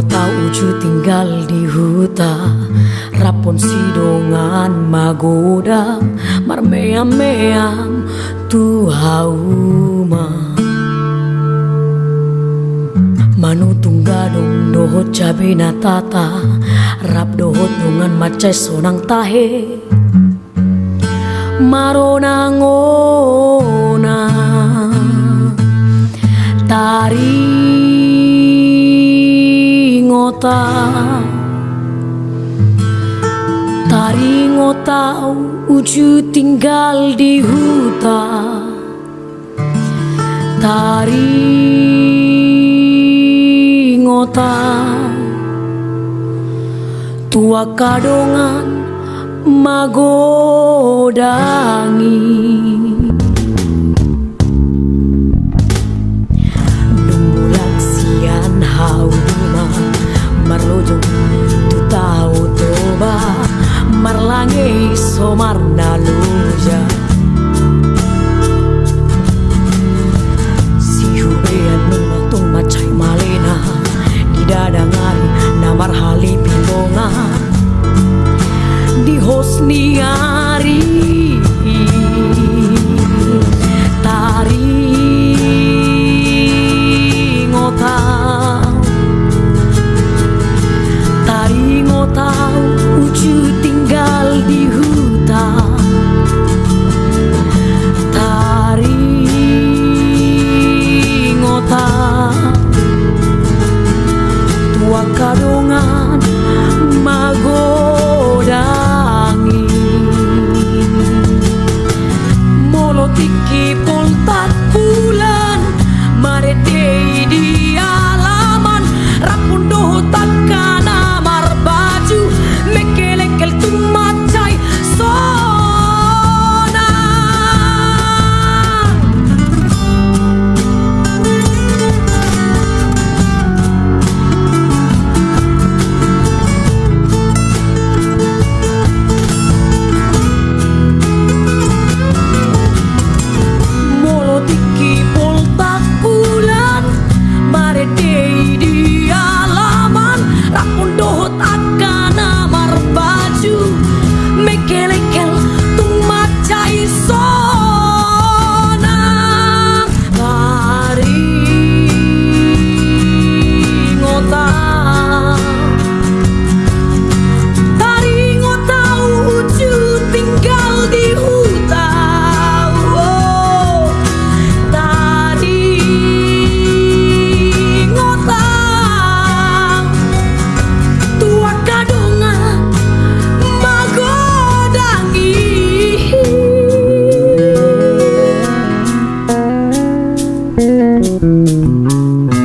ngota uju tinggal di huta. Rapon sidongan magoda Marmeam-meam tu hauma. Manu tunggadong dohot cabe na tata Rap dohot nungan macai sonang tahe. Marona ngona ngota Tari ngota uju tinggal di huta. Tari ngota. Tua kadongan magodangi Marlange somar naluja Si hubean numatung macai malena Di dadangari namar hali pilonga Di hosniari Tari ngotau Tari ngotau Walk out mundo Música